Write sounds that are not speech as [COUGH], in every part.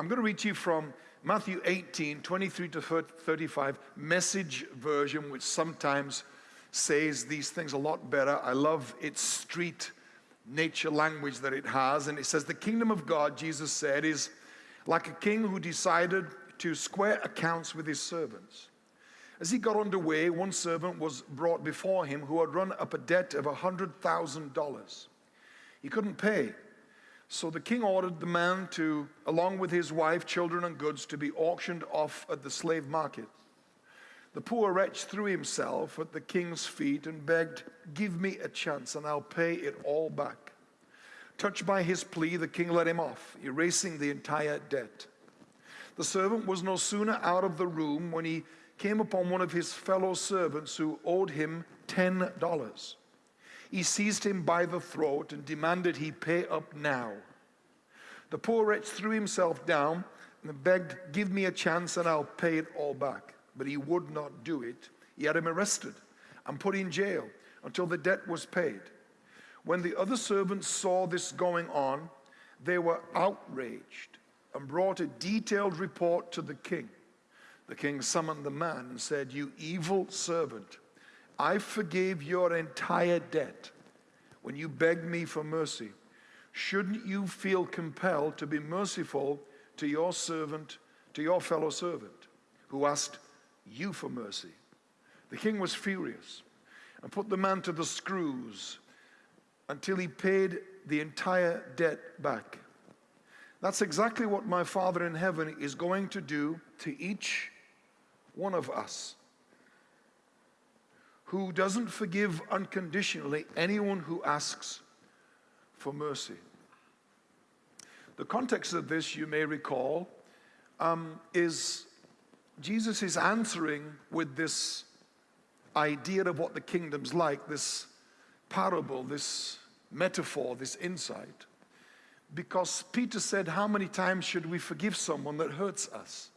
I'm going to read to you from Matthew 18, 23 to 35, message version, which sometimes says these things a lot better. I love its street nature language that it has. And it says, The kingdom of God, Jesus said, is like a king who decided to square accounts with his servants. As he got underway, one servant was brought before him who had run up a debt of $100,000. He couldn't pay. So the king ordered the man to, along with his wife, children, and goods, to be auctioned off at the slave market. The poor wretch threw himself at the king's feet and begged, Give me a chance and I'll pay it all back. Touched by his plea, the king let him off, erasing the entire debt. The servant was no sooner out of the room when he came upon one of his fellow servants who owed him $10. He seized him by the throat and demanded he pay up now. The poor wretch threw himself down and begged, Give me a chance and I'll pay it all back. But he would not do it. He had him arrested and put in jail until the debt was paid. When the other servants saw this going on, they were outraged and brought a detailed report to the king. The king summoned the man and said, You evil servant, I forgave your entire debt when you begged me for mercy. Shouldn't you feel compelled to be merciful to your servant, to your fellow servant, who asked you for mercy? The king was furious and put the man to the screws until he paid the entire debt back. That's exactly what my Father in heaven is going to do to each one of us who doesn't forgive unconditionally anyone who asks for mercy. The context of this, you may recall, um, is Jesus is answering with this idea of what the kingdom's like, this parable, this metaphor, this insight. Because Peter said, How many times should we forgive someone that hurts us?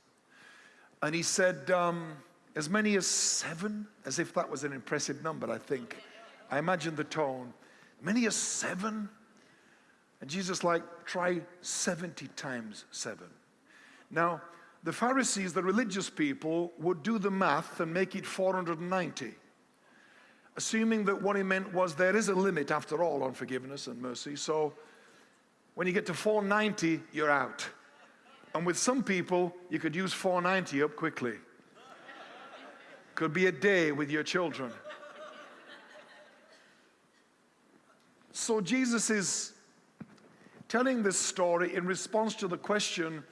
And he said, um, As many as seven, as if that was an impressive number, I think. I imagine the tone. Many as seven? And Jesus, like, try 70 times seven. Now, the Pharisees, the religious people, would do the math and make it 490 assuming that what he meant was there is a limit after all on forgiveness and mercy. So when you get to 490, you're out. And with some people, you could use 490 up quickly. Could be a day with your children. So Jesus is telling this story in response to the question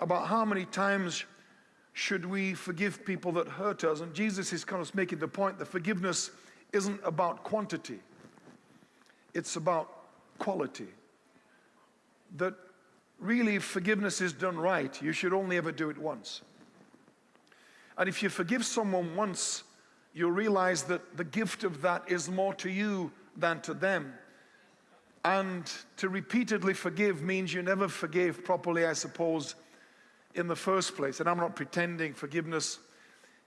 about how many times should we forgive people that hurt us. And Jesus is kind of making the point that forgiveness isn't about quantity, it's about quality. That really, forgiveness is done right, you should only ever do it once. And if you forgive someone once, you'll realize that the gift of that is more to you than to them. And to repeatedly forgive means you never forgave properly, I suppose, in the first place. And I'm not pretending forgiveness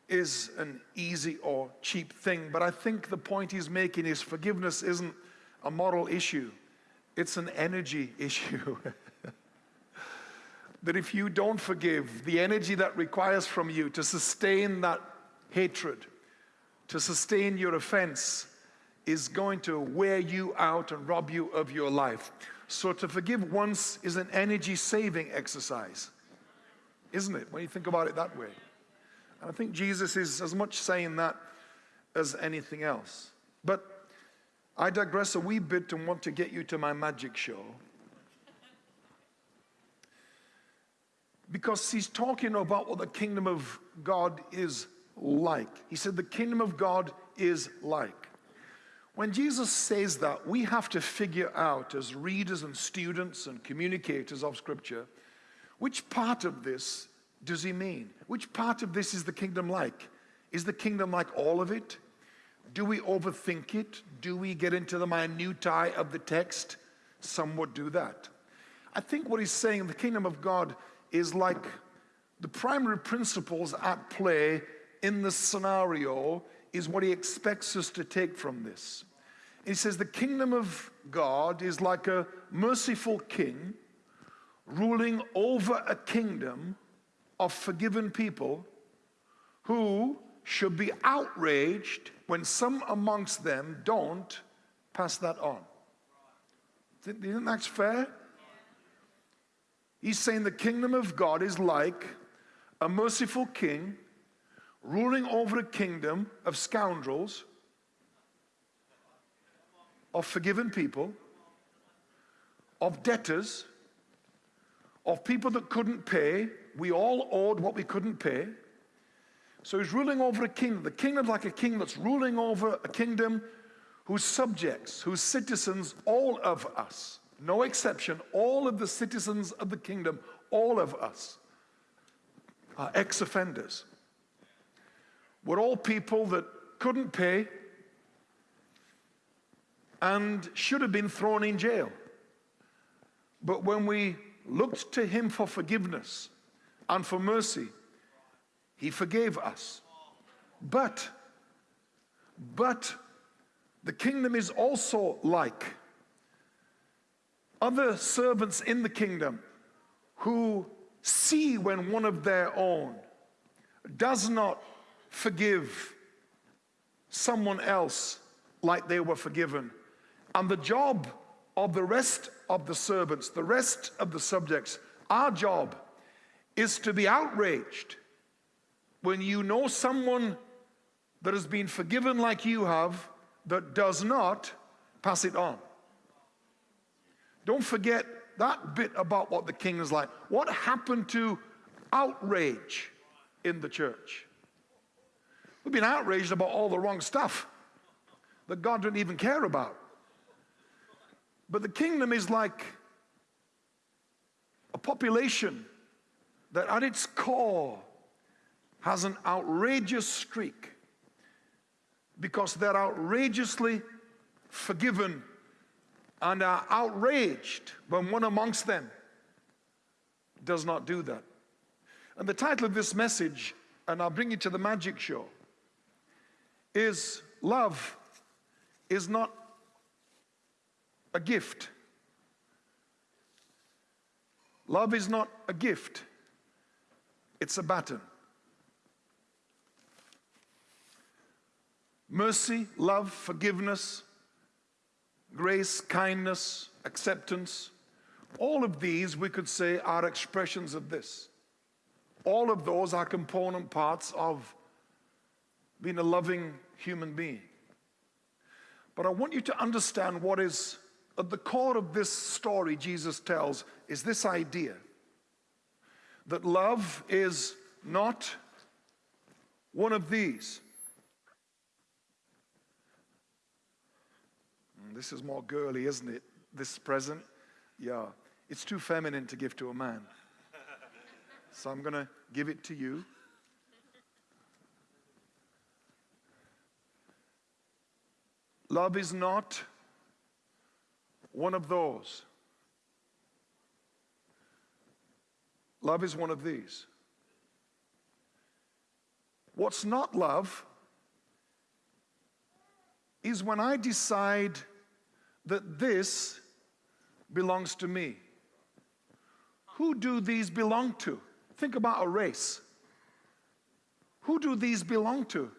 is an easy or cheap thing. But I think the point he's making is forgiveness isn't a moral issue, it's an energy [LAUGHS] issue. That if you don't forgive, the energy that requires from you to sustain that hatred, to sustain your offense, is going to wear you out and rob you of your life. So to forgive once is an energy saving exercise, isn't it? When you think about it that way. And I think Jesus is as much saying that as anything else. But I digress a wee bit and want to get you to my magic show. Because he's talking about what the kingdom of God is like. He said, The kingdom of God is like. When Jesus says that, we have to figure out, as readers and students and communicators of Scripture, which part of this does he mean? Which part of this is the kingdom like? Is the kingdom like all of it? Do we overthink it? Do we get into the minutiae of the text? Some would do that. I think what he's saying, the kingdom of God is like the primary principles at play in the scenario is what he expects us to take from this. He says the kingdom of God is like a merciful king ruling over a kingdom of forgiven people who should be outraged when some amongst them don't pass that on. Do you think that's fair? He's saying the kingdom of God is like a merciful king ruling over a kingdom of scoundrels, of forgiven people, of debtors, of people that couldn't pay. We all owed what we couldn't pay. So he's ruling over a kingdom. The kingdom's like a king that's ruling over a kingdom whose subjects, whose citizens, all of us, no exception, all of the citizens of the kingdom, all of us, are ex offenders. We're all people that couldn't pay and should have been thrown in jail. But when we looked to him for forgiveness and for mercy, he forgave us. But, but the kingdom is also like other servants in the kingdom who see when one of their own does not forgive someone else like they were forgiven. And the job of the rest of the servants, the rest of the subjects, our job is to be outraged when you know someone that has been forgiven like you have that does not pass it on. Don't forget that bit about what the king is like. What happened to outrage in the church? We've been outraged about all the wrong stuff that God didn't even care about. But the kingdom is like a population that at its core has an outrageous streak because they're outrageously forgiven and are outraged when one amongst them does not do that. And the title of this message, and I'll bring you to the magic show, is Love is not a gift. Love is not a gift, it's a baton. Mercy, love, forgiveness, grace, kindness, acceptance, all of these we could say are expressions of this. All of those are component parts of being a loving human being. But I want you to understand what is at the core of this story Jesus tells is this idea that love is not one of these. This is more girly, isn't it? This present? Yeah. It's too feminine to give to a man. So I'm going to give it to you. Love is not one of those. Love is one of these. What's not love is when I decide that this belongs to me. Who do these belong to? Think about a race. Who do these belong to?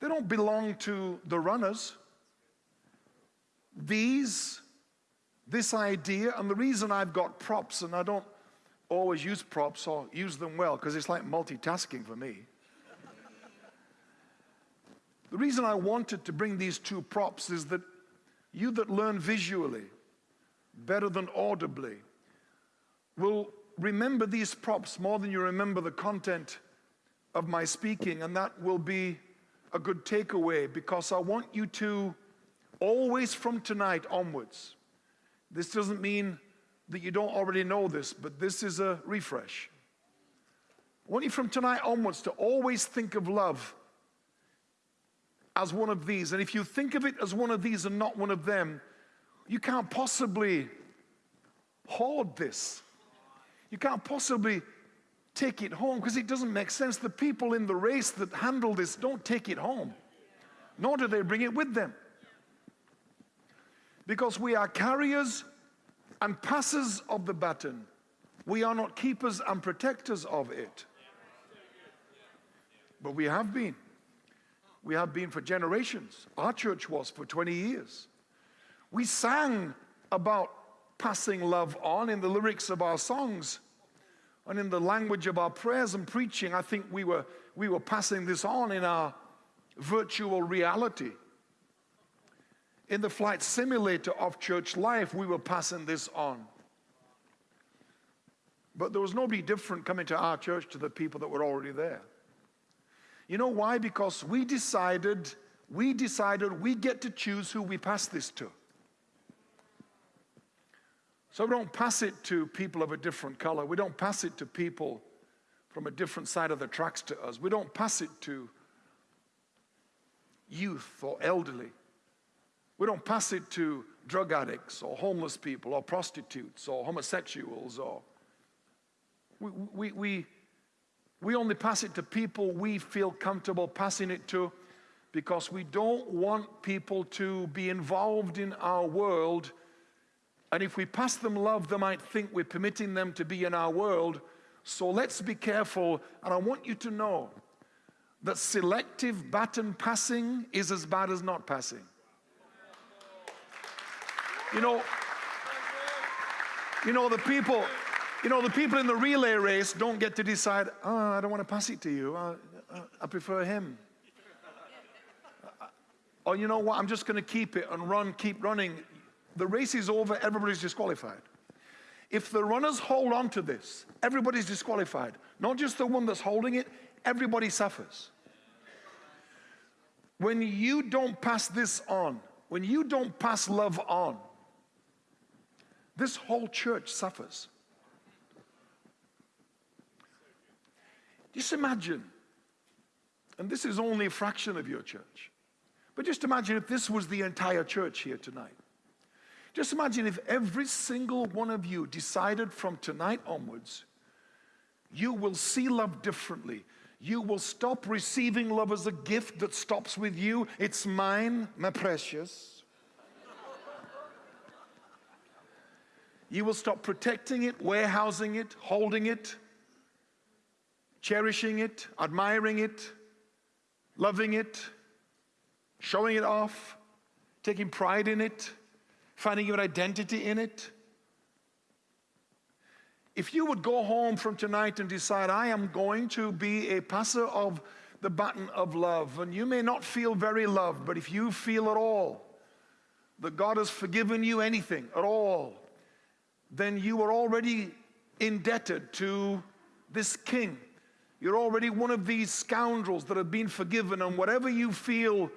They don't belong to the runners. These, this idea, and the reason I've got props and I don't always use props or use them well, because it's like multitasking for me. the reason I wanted to bring these two props is that you that learn visually better than audibly will remember these props more than you remember the content of my speaking, and that will be a good takeaway because I want you to always from tonight onwards. This doesn't mean that you don't already know this, but this is a refresh. I want you from tonight onwards to always think of love as one of these. And if you think of it as one of these and not one of them, you can't possibly hoard this. You can't possibly take it home because it doesn't make sense. The people in the race that handle this don't take it home, nor do they bring it with them. Because we are carriers and passers of the baton. We are not keepers and protectors of it. But we have been. We have been for generations. Our church was for 20 years. We sang about passing love on in the lyrics of our songs and in the language of our prayers and preaching. I think we were, we were passing this on in our virtual reality. In the flight simulator of church life, we were passing this on. But there was nobody different coming to our church to the people that were already there. You know why? Because we decided, we decided we get to choose who we pass this to. So we don't pass it to people of a different color. We don't pass it to people from a different side of the tracks to us. We don't pass it to youth or elderly. We don't pass it to drug addicts or homeless people or prostitutes or homosexuals or we, we, we, we only pass it to people we feel comfortable passing it to because we don't want people to be involved in our world. And if we pass them love, they might think we're permitting them to be in our world. So let's be careful. And I want you to know that selective baton passing is as bad as not passing. You know, you know, the people, you know, the people in the relay race don't get to decide, oh, I don't want to pass it to you. I, I prefer him. Uh, uh, or you know what, I'm just going to keep it and run, keep running. The race is over, everybody's disqualified. If the runners hold on to this, everybody's disqualified. Not just the one that's holding it, everybody suffers. When you don't pass this on, when you don't pass love on, this whole church suffers. Just imagine, and this is only a fraction of your church, but just imagine if this was the entire church here tonight. Just imagine if every single one of you decided from tonight onwards, you will see love differently. You will stop receiving love as a gift that stops with you. It's mine, my precious. You will stop protecting it, warehousing it, holding it, cherishing it, admiring it, loving it, showing it off, taking pride in it, finding your identity in it. If you would go home from tonight and decide, I am going to be a passer of the baton of love, and you may not feel very loved, but if you feel at all that God has forgiven you anything at all, then you are already indebted to this king. You're already one of these scoundrels that have been forgiven, and whatever you feel,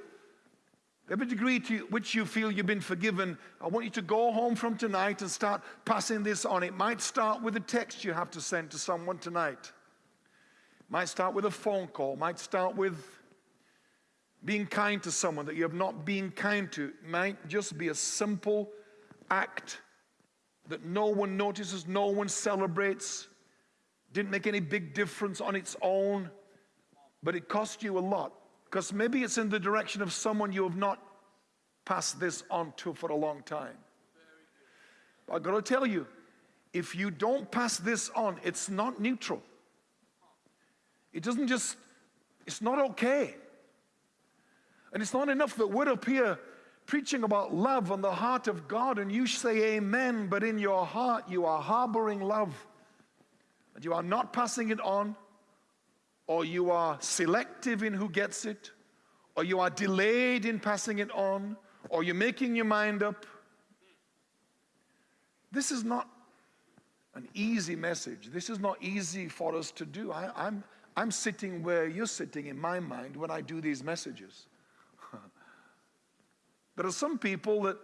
every degree to which you feel you've been forgiven, I want you to go home from tonight and start passing this on. It might start with a text you have to send to someone tonight. It might start with a phone call, it might start with being kind to someone that you have not been kind to. It might just be a simple act that no one notices, no one celebrates, didn't make any big difference on its own, but it cost you a lot. Because maybe it's in the direction of someone you have not passed this on to for a long time. I've gotta tell you, if you don't pass this on, it's not neutral. It doesn't just, it's not okay. And it's not enough that we're up here preaching about love on the heart of God, and you say amen, but in your heart you are harboring love, and you are not passing it on, or you are selective in who gets it, or you are delayed in passing it on, or you're making your mind up. This is not an easy message. This is not easy for us to do. I, I'm, I'm sitting where you're sitting in my mind when I do these messages. [LAUGHS] There are some people that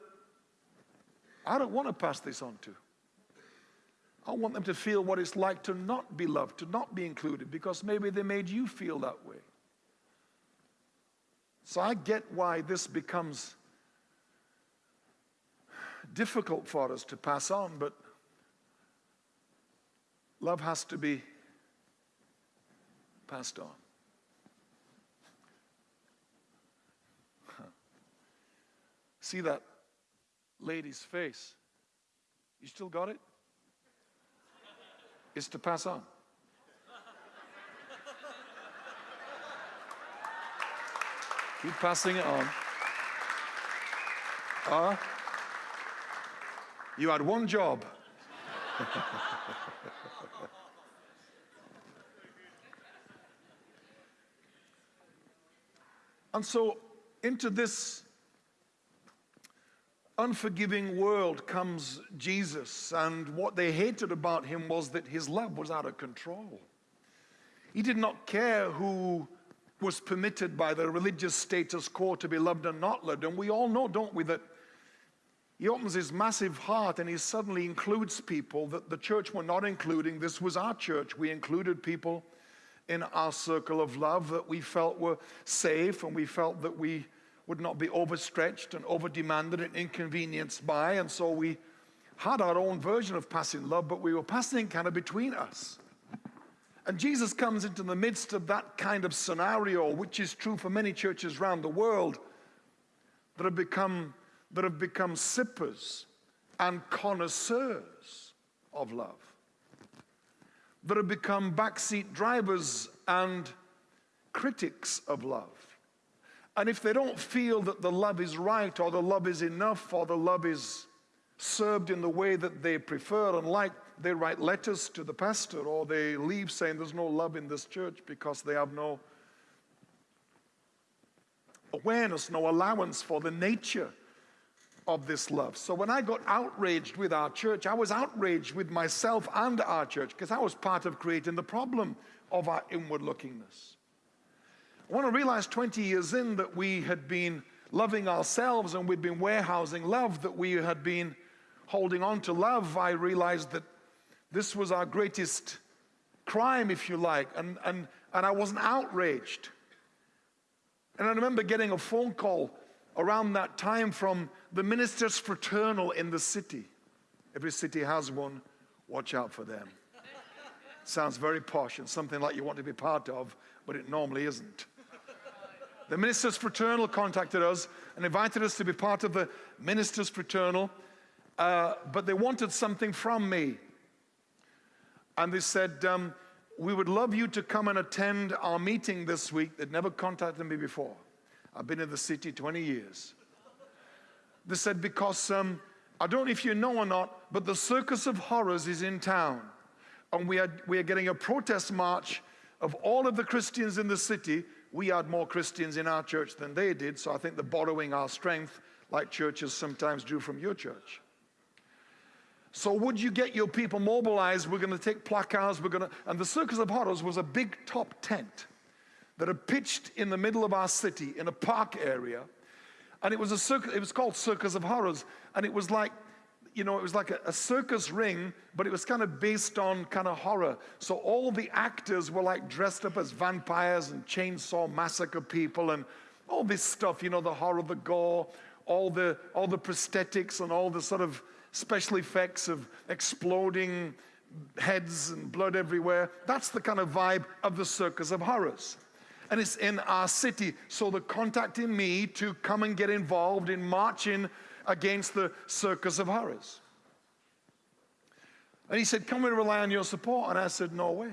I don't want to pass this on to. I want them to feel what it's like to not be loved, to not be included, because maybe they made you feel that way. So I get why this becomes difficult for us to pass on, but love has to be passed on. [LAUGHS] See that lady's face? You still got it? Is to pass on. Keep passing it on. Uh, you had one job. [LAUGHS] and so, into this unforgiving world comes Jesus, and what they hated about him was that his love was out of control. He did not care who was permitted by the religious status quo to be loved and not loved. And we all know, don't we, that he opens his massive heart and he suddenly includes people that the church were not including. This was our church. We included people in our circle of love that we felt were safe and we felt that we would not be overstretched and overdemanded and inconvenienced by. And so we had our own version of passing love, but we were passing kind of between us. And Jesus comes into the midst of that kind of scenario, which is true for many churches around the world that have become, that have become sippers and connoisseurs of love, that have become backseat drivers and critics of love. And if they don't feel that the love is right, or the love is enough, or the love is served in the way that they prefer and like, they write letters to the pastor or they leave saying there's no love in this church because they have no awareness, no allowance for the nature of this love. So when I got outraged with our church, I was outraged with myself and our church because I was part of creating the problem of our inward lookingness. When I realized 20 years in that we had been loving ourselves and we'd been warehousing love, that we had been holding on to love, I realized that this was our greatest crime, if you like, and, and, and I wasn't outraged. And I remember getting a phone call around that time from the ministers fraternal in the city. Every city has one. Watch out for them. Sounds very posh and something like you want to be part of, but it normally isn't. The ministers fraternal contacted us and invited us to be part of the ministers fraternal, uh, but they wanted something from me. And they said, um, We would love you to come and attend our meeting this week. They'd never contacted me before. I've been in the city 20 years. They said, Because um, I don't know if you know or not, but the Circus of Horrors is in town. And we are, we are getting a protest march of all of the Christians in the city. We had more Christians in our church than they did, so I think they're borrowing our strength like churches sometimes do from your church. So would you get your people mobilized? We're going to take placards. We're going to, and the Circus of Horrors was a big top tent that had pitched in the middle of our city in a park area, and it was a circus. It was called Circus of Horrors, and it was like, you know, it was like a, a circus ring, but it was kind of based on kind of horror. So all the actors were like dressed up as vampires and chainsaw massacre people and all this stuff. You know, the horror, the gore, all the all the prosthetics and all the sort of special effects of exploding heads and blood everywhere. That's the kind of vibe of the Circus of Horrors. And it's in our city. So they're contacting me to come and get involved in marching against the Circus of Horrors. And he said, Can we rely on your support? And I said, No way.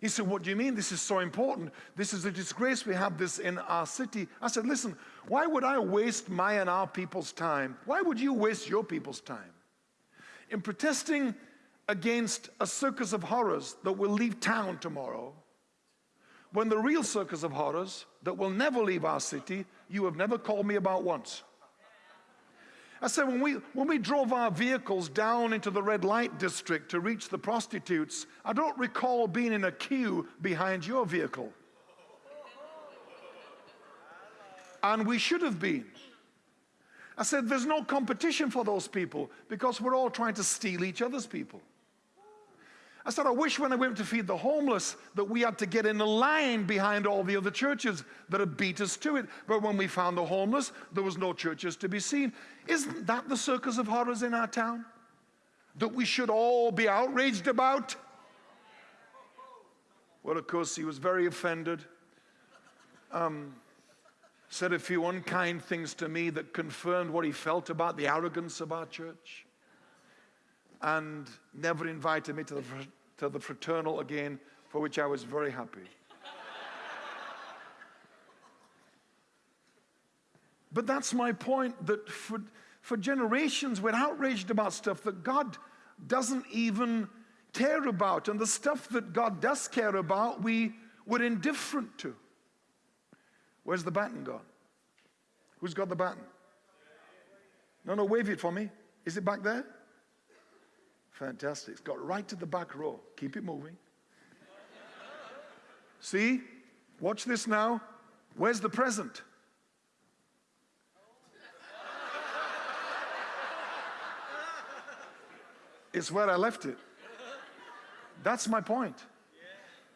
He said, What do you mean? This is so important. This is a disgrace we have this in our city. I said, Listen, why would I waste my and our people's time? Why would you waste your people's time? In protesting against a circus of horrors that will leave town tomorrow, when the real circus of horrors that will never leave our city, you have never called me about once. I said, when we, when we drove our vehicles down into the red light district to reach the prostitutes, I don't recall being in a queue behind your vehicle. And we should have been. I said, there's no competition for those people because we're all trying to steal each other's people. I said, I wish when I went to feed the homeless that we had to get in a line behind all the other churches that had beat us to it. But when we found the homeless, there was no churches to be seen. Isn't that the circus of horrors in our town? That we should all be outraged about? Well, of course, he was very offended. Um, said a few unkind things to me that confirmed what he felt about the arrogance of our church. and never invited me to the, to the fraternal again, for which I was very happy. but that's my point that for, for generations we're outraged about stuff that God doesn't even care about. And the stuff that God does care about, we were indifferent to. Where's the baton gone? Who's got the baton? No, no, wave it for me. Is it back there? Fantastic. It's got right to the back row. Keep it moving. See? Watch this now. Where's the present? It's where I left it. That's my point.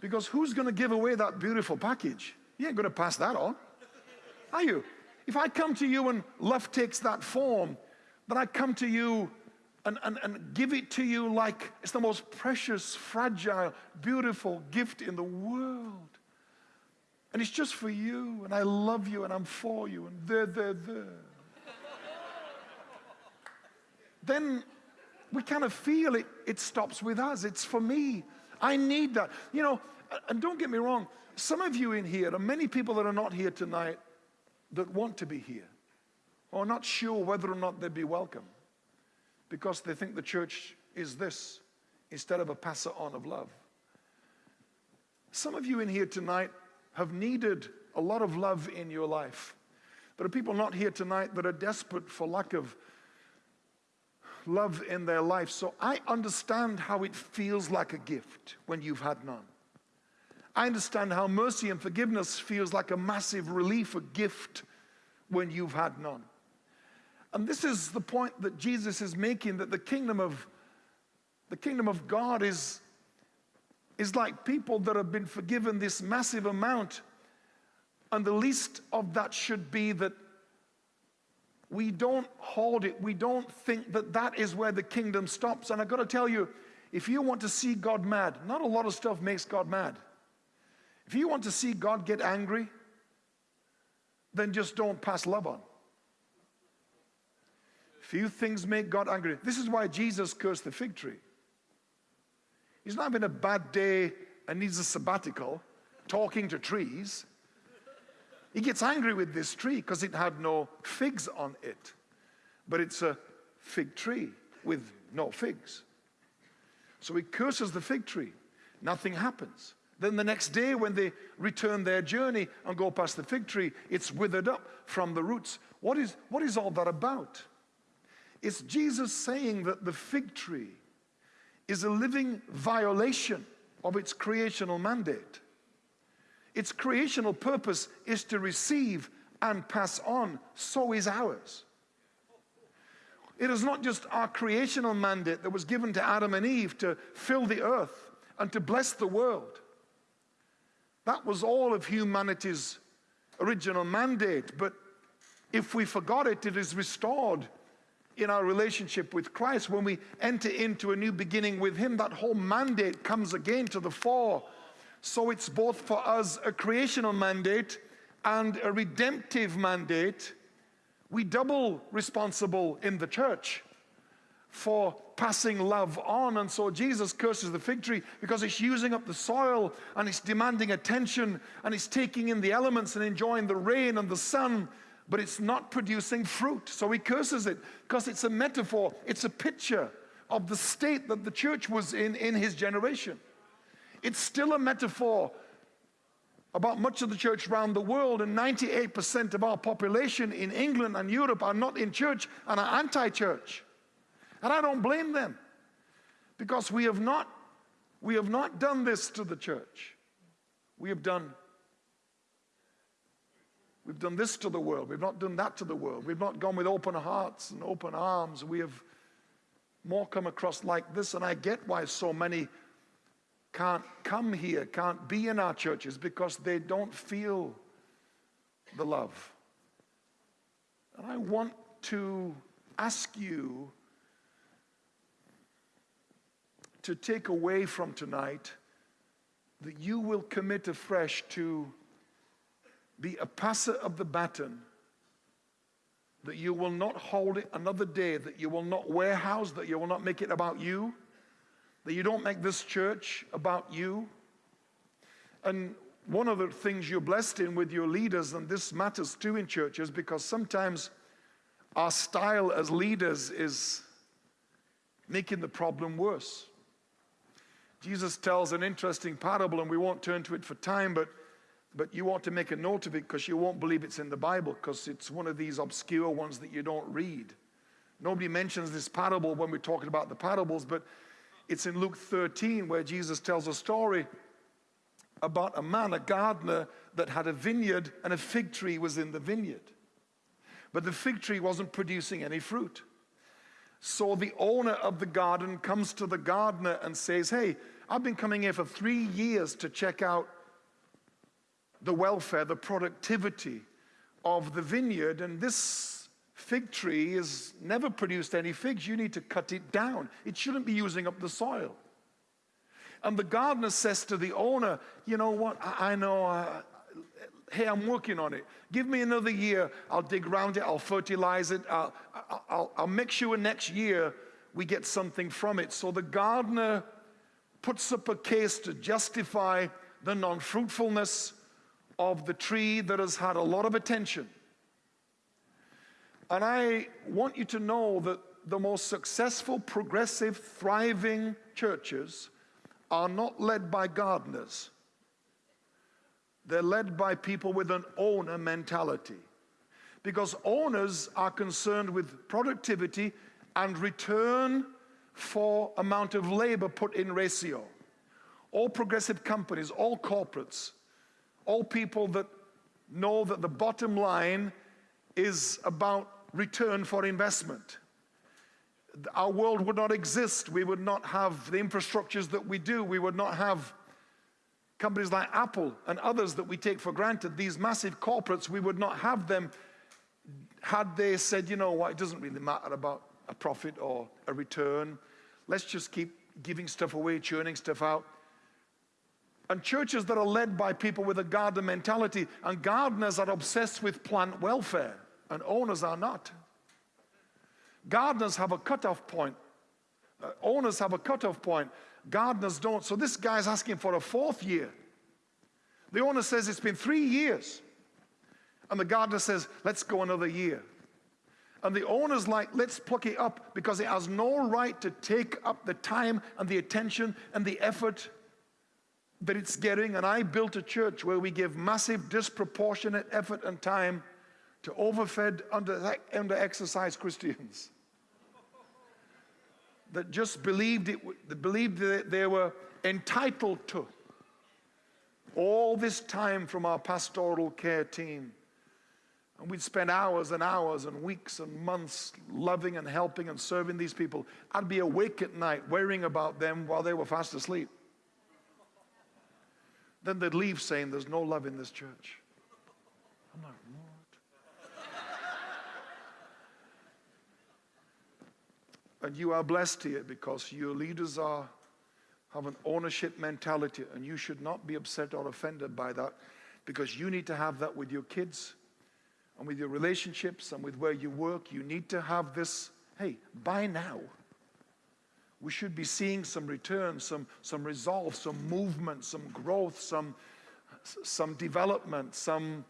Because who's going to give away that beautiful package? You ain't going to pass that on. Are you? If I come to you and love takes that form, then I come to you and, and, and give it to you like it's the most precious, fragile, beautiful gift in the world. And it's just for you, and I love you, and I'm for you, and there, there, there. then we kind of feel it, it stops with us. It's for me. I need that. You know, and don't get me wrong, some of you in here, and many people that are not here tonight that want to be here, or not sure whether or not they'd be welcome because they think the church is this instead of a passer on of love. Some of you in here tonight have needed a lot of love in your life. There are people not here tonight that are desperate for lack of love in their life. So I understand how it feels like a gift when you've had none. I understand how mercy and forgiveness feels like a massive relief, a gift when you've had none. And this is the point that Jesus is making that the kingdom of the kingdom of God is, is like people that have been forgiven this massive amount. And the least of that should be that we don't hold it. We don't think that that is where the kingdom stops. And I've got to tell you, if you want to see God mad, not a lot of stuff makes God mad. If you want to see God get angry, then just don't pass love on. Few things make God angry. This is why Jesus cursed the fig tree. He's not having a bad day and needs a sabbatical talking to trees. He gets angry with this tree because it had no figs on it. But it's a fig tree with no figs. So he curses the fig tree. Nothing happens. Then the next day, when they return their journey and go past the fig tree, it's withered up from the roots. What is, what is all that about? It's Jesus saying that the fig tree is a living violation of its creational mandate. Its creational purpose is to receive and pass on, so is ours. It is not just our creational mandate that was given to Adam and Eve to fill the earth and to bless the world. That was all of humanity's original mandate, but if we forgot it, it is restored in our relationship with Christ, when we enter into a new beginning with Him, that whole mandate comes again to the fore. So it's both for us a creational mandate and a redemptive mandate. We double responsible in the church for passing love on. And so Jesus curses the fig tree because it's using up the soil and it's demanding attention and it's taking in the elements and enjoying the rain and the sun but it's not producing fruit. So he curses it because it's a metaphor, it's a picture of the state that the church was in in his generation. It's still a metaphor about much of the church around the world, and 98% of our population in England and Europe are not in church and are anti church. And I don't blame them because we have not, we have not done this to the church. We have done We've done this to the world. We've not done that to the world. We've not gone with open hearts and open arms. We have more come across like this. And I get why so many can't come here, can't be in our churches because they don't feel the love. And I want to ask you to take away from tonight that you will commit afresh to be a passer of the baton that you will not hold it another day, that you will not warehouse, that you will not make it about you, that you don't make this church about you. And one of the things you're blessed in with your leaders, and this matters too in churches, because sometimes our style as leaders is making the problem worse. Jesus tells an interesting parable, and we won't turn to it for time, but, but you want to make a note of it because you won't believe it's in the Bible because it's one of these obscure ones that you don't read. Nobody mentions this parable when we're talking about the parables, but it's in Luke 13 where Jesus tells a story about a man, a gardener, that had a vineyard and a fig tree was in the vineyard. But the fig tree wasn't producing any fruit. So the owner of the garden comes to the gardener and says, Hey, I've been coming here for three years to check out the welfare, the productivity of the vineyard, and this fig tree has never produced any figs. You need to cut it down. It shouldn't be using up the soil. And the gardener says to the owner, You know what? I, I know, uh, hey, I'm working on it. Give me another year. I'll dig around it, I'll fertilize it, I'll, I'll, I'll make sure next year we get something from it. So the gardener puts up a case to justify the non fruitfulness of the tree that has had a lot of attention. And I want you to know that the most successful, progressive, thriving churches are not led by gardeners. They're led by people with an owner mentality. Because owners are concerned with productivity and return for amount of labor put in ratio. All progressive companies, all corporates, all people that know that the bottom line is about return for investment our world would not exist. We would not have the infrastructures that we do. We would not have companies like Apple and others that we take for granted. These massive corporates, we would not have them had they said, you know what, it doesn't really matter about a profit or a return. Let's just keep giving stuff away, churning stuff out. And churches that are led by people with a gardener mentality, and gardeners are obsessed with plant welfare, and owners are not. Gardeners have a cutoff point. Uh, owners have a cutoff point. Gardeners don't. So this guy's asking for a fourth year. The owner says it's been three years. And the gardener says, let's go another year. And the owner's like, let's pluck it up because it has no right to take up the time and the attention and the effort that it's getting. And I built a church where we give massive, disproportionate effort and time to overfed, under, under exercised Christians [LAUGHS] that just believed it, believed that they were entitled to. All this time from our pastoral care team. And we'd spend hours and hours and weeks and months loving and helping and serving these people. I'd be awake at night worrying about them while they were fast asleep. Then they'd leave saying, There's no love in this church. I'm like, And you are blessed here because your leaders are, have an ownership mentality, and you should not be upset or offended by that because you need to have that with your kids and with your relationships and with where you work. You need to have this hey, by now, we should be seeing some return, some, some resolve, some movement, some growth, some, some development, some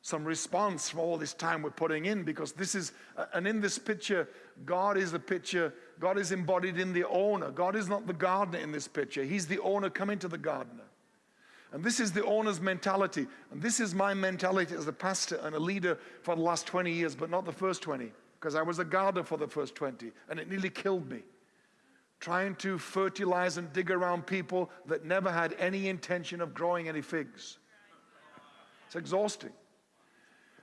some response from all this time we're putting in because this is, and in this picture, God is the picture, God is embodied in the owner. God is not the gardener in this picture, He's the owner coming to the gardener. And this is the owner's mentality. And this is my mentality as a pastor and a leader for the last 20 years, but not the first 20, because I was a gardener for the first 20, and it nearly killed me. Trying to fertilize and dig around people that never had any intention of growing any figs. It's exhausting.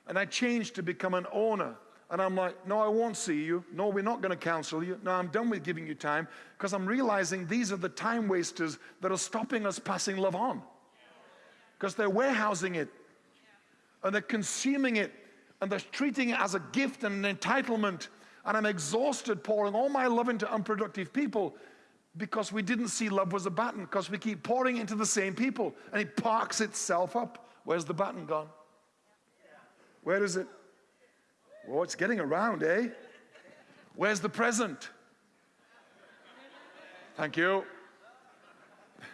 And I changed to become an owner. And I'm like, no, I won't see you. No, we're not going to counsel you. No, I'm done with giving you time because I'm realizing these are the time wasters that are stopping us passing love on because they're warehousing it and they're consuming it and they're treating it as a gift and an entitlement. And I'm exhausted pouring all my love into unproductive people because we didn't see love was a baton because we keep pouring into the same people and it parks itself up. Where's the baton gone? Where is it? Oh, it's getting around, eh? Where's the present? Thank you. [LAUGHS]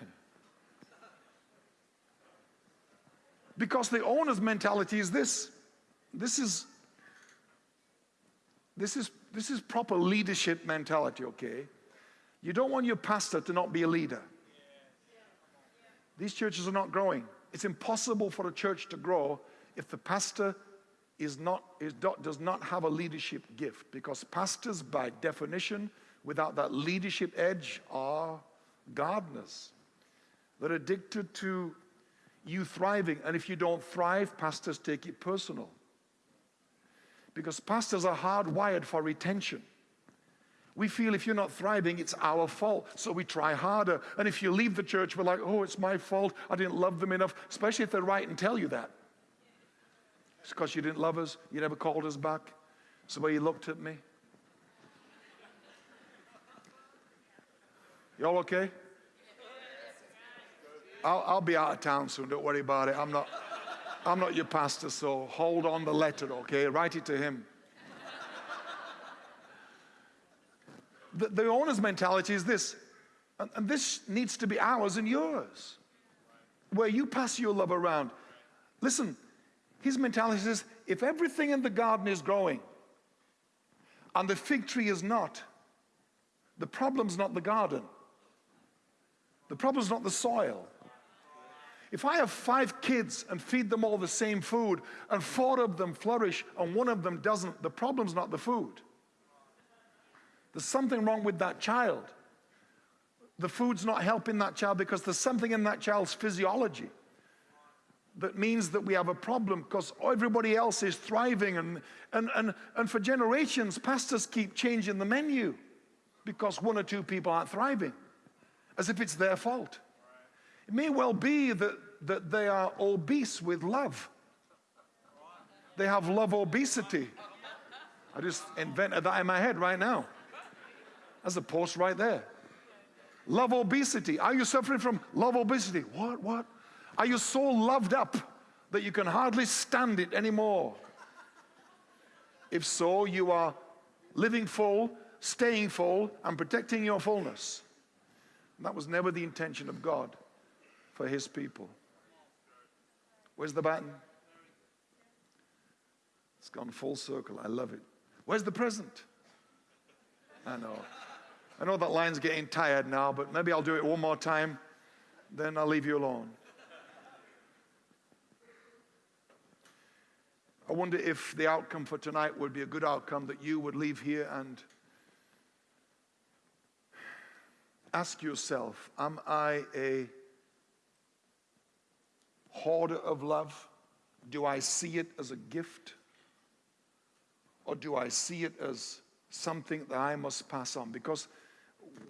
because the owner's mentality is this. This is this is this is proper leadership mentality, okay? You don't want your pastor to not be a leader. These churches are not growing. It's impossible for a church to grow if the pastor is not, is, does not have a leadership gift because pastors, by definition, without that leadership edge, are gardeners. They're addicted to you thriving. And if you don't thrive, pastors take it personal. Because pastors are hardwired for retention. We feel if you're not thriving, it's our fault. So we try harder. And if you leave the church, we're like, oh, it's my fault. I didn't love them enough, especially if they're right and tell you that. It's because you didn't love us. You never called us back. It's the way you looked at me. Y'all okay? I'll, I'll be out of town soon. Don't worry about it. I'm not, I'm not your pastor, so hold on the letter, okay? Write it to him. the, the owner's mentality is this, and, and this needs to be ours and yours, where you pass your love around. Listen, his mentality says if everything in the garden is growing and the fig tree is not, the problem's not the garden. The problem's not the soil. If I have five kids and feed them all the same food and four of them flourish and one of them doesn't, the problem's not the food. There's something wrong with that child. The food's not helping that child because there's something in that child's physiology that means that we have a problem because everybody else is thriving. And, and, and, and for generations, pastors keep changing the menu because one or two people aren't thriving, as if it's their fault. It may well be that, that they are obese with love. They have love obesity. I just invented that in my head right now. That's a post right there. Love obesity. Are you suffering from love obesity? What? What? Are you so loved up that you can hardly stand it anymore? If so, you are living full, staying full, and protecting your fullness. That was never the intention of God for his people. Where's the button? It's gone full circle. I love it. Where's the present? I know. I know that line's getting tired now, but maybe I'll do it one more time, then I'll leave you alone. I wonder if the outcome for tonight would be a good outcome that you would leave here and ask yourself Am I a hoarder of love? Do I see it as a gift? Or do I see it as something that I must pass on? Because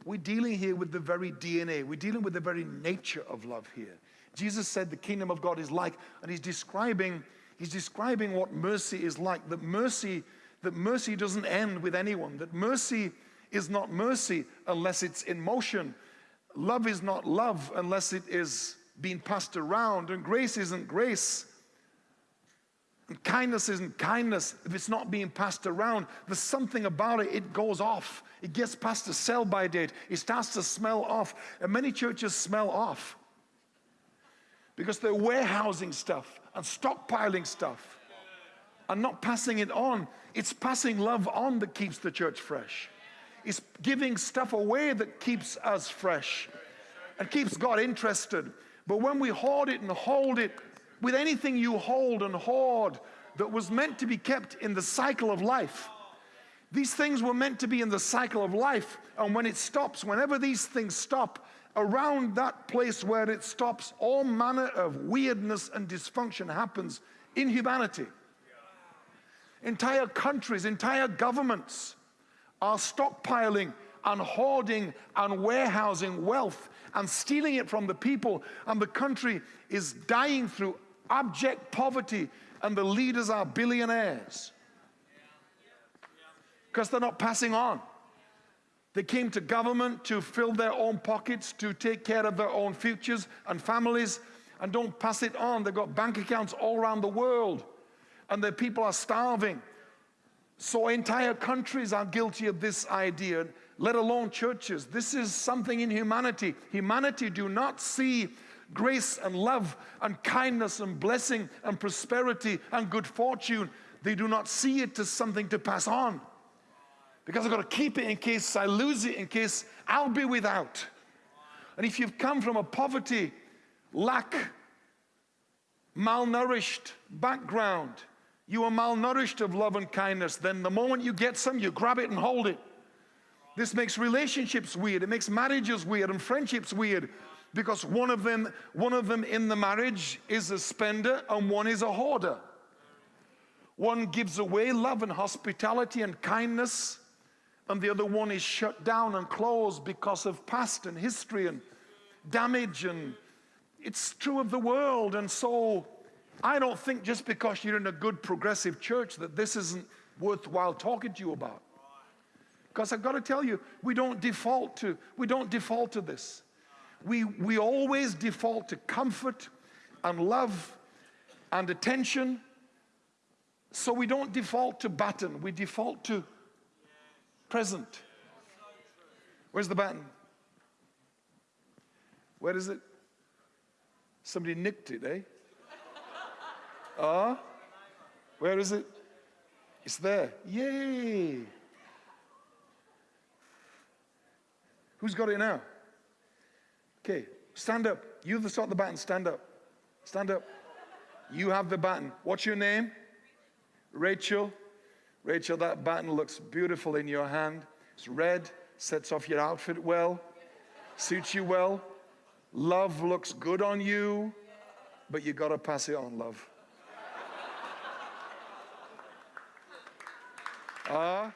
we're dealing here with the very DNA, we're dealing with the very nature of love here. Jesus said the kingdom of God is like, and he's describing, he's describing what mercy is like. That mercy, that mercy doesn't end with anyone, that mercy is not mercy unless it's in motion. Love is not love unless it is being passed around, and grace isn't grace and kindness isn't kindness if it's not being passed around. There's something about it, it goes off. It gets past the sell by date. It starts to smell off. And many churches smell off because they're warehousing stuff and stockpiling stuff and not passing it on. It's passing love on that keeps the church fresh. It's giving stuff away that keeps us fresh and keeps God interested. But when we hoard it and hold it, with anything you hold and hoard that was meant to be kept in the cycle of life. These things were meant to be in the cycle of life. And when it stops, whenever these things stop, around that place where it stops, all manner of weirdness and dysfunction happens in humanity. Entire countries, entire governments are stockpiling and hoarding and warehousing wealth and stealing it from the people, and the country is dying through abject poverty, and the leaders are billionaires because they're not passing on. They came to government to fill their own pockets, to take care of their own futures and families, and don't pass it on. They've got bank accounts all around the world, and their people are starving. So entire countries are guilty of this idea, let alone churches. This is something in humanity. Humanity do not see grace and love and kindness and blessing and prosperity and good fortune. They do not see it as something to pass on. Because I've got to keep it in case I lose it, in case I'll be without. And if you've come from a poverty, lack, malnourished background, you are malnourished of love and kindness, then the moment you get some, you grab it and hold it. This makes relationships weird. It makes marriages weird and friendships weird because one of them, one of them in the marriage is a spender and one is a hoarder. One gives away love and hospitality and kindness, and the other one is shut down and closed because of past and history and damage. And it's true of the world. And so I don't think just because you're in a good progressive church that this isn't worthwhile talking to you about. Because I've got to tell you, we don't default to, we don't default to this we, we always default to comfort and love and attention. So we don't default to button, we default to present. Where's the button? Where is it? Somebody nicked it, eh? Ah? Uh, where is it? It's there. Yay! Who's got it now? Okay, stand up. You the start the baton, stand up. Stand up. You have the baton. What's your name? Rachel. Rachel, that baton looks beautiful in your hand. It's red, sets off your outfit well, suits you well. Love looks good on you, but you got to pass it on, love. Ah. uh,